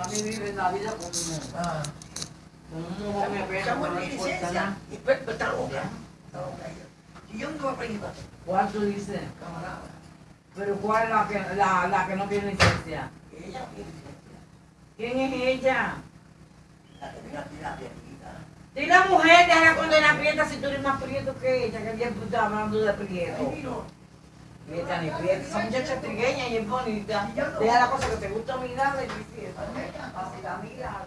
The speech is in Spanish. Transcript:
Mami vive la vida como, Ah. como un mojón de pena, Estamos no en le importa licencia. nada. Y pues, está loca. Está. Y yo no ¿Cuál. Pero ¿cuál es la que, la, la que no tiene licencia? Ella tiene. ¿Quién es ella? La que mira. Y la mujer, déjala condena prieta si tú eres más prieto que ella, que bien tú estás hablando de Ay, prieto. vino. Prieta ni prieta, esa muchacha trigueña y es bonita. Deja la cosa que te gusta mirarla y dices, así la mira,